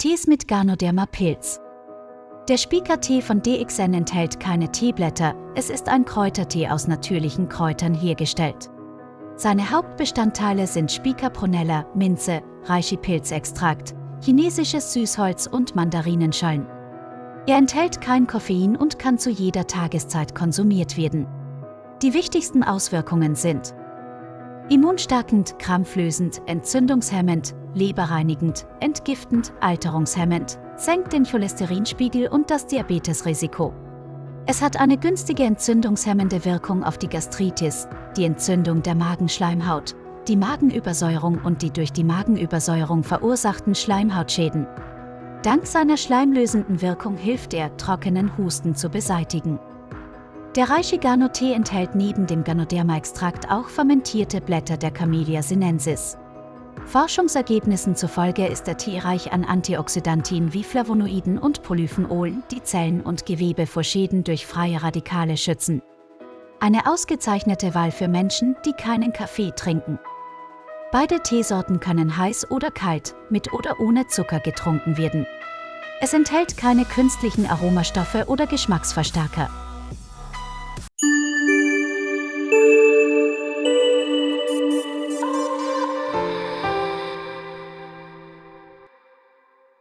Tees mit Ganoderma-Pilz. Der Spica-Tee von DXN enthält keine Teeblätter, es ist ein Kräutertee aus natürlichen Kräutern hergestellt. Seine Hauptbestandteile sind Spica prunella, Minze, Reishi-Pilzextrakt, chinesisches Süßholz und Mandarinenschalen. Er enthält kein Koffein und kann zu jeder Tageszeit konsumiert werden. Die wichtigsten Auswirkungen sind immunstärkend, krampflösend, entzündungshemmend, leberreinigend, entgiftend, alterungshemmend, senkt den Cholesterinspiegel und das Diabetesrisiko. Es hat eine günstige entzündungshemmende Wirkung auf die Gastritis, die Entzündung der Magenschleimhaut, die Magenübersäuerung und die durch die Magenübersäuerung verursachten Schleimhautschäden. Dank seiner schleimlösenden Wirkung hilft er, trockenen Husten zu beseitigen. Der reiche Gano-Tee enthält neben dem Ganoderma-Extrakt auch fermentierte Blätter der Camellia sinensis. Forschungsergebnissen zufolge ist der Tee reich an Antioxidantien wie Flavonoiden und Polyphenolen, die Zellen und Gewebe vor Schäden durch freie Radikale schützen. Eine ausgezeichnete Wahl für Menschen, die keinen Kaffee trinken. Beide Teesorten können heiß oder kalt, mit oder ohne Zucker getrunken werden. Es enthält keine künstlichen Aromastoffe oder Geschmacksverstärker.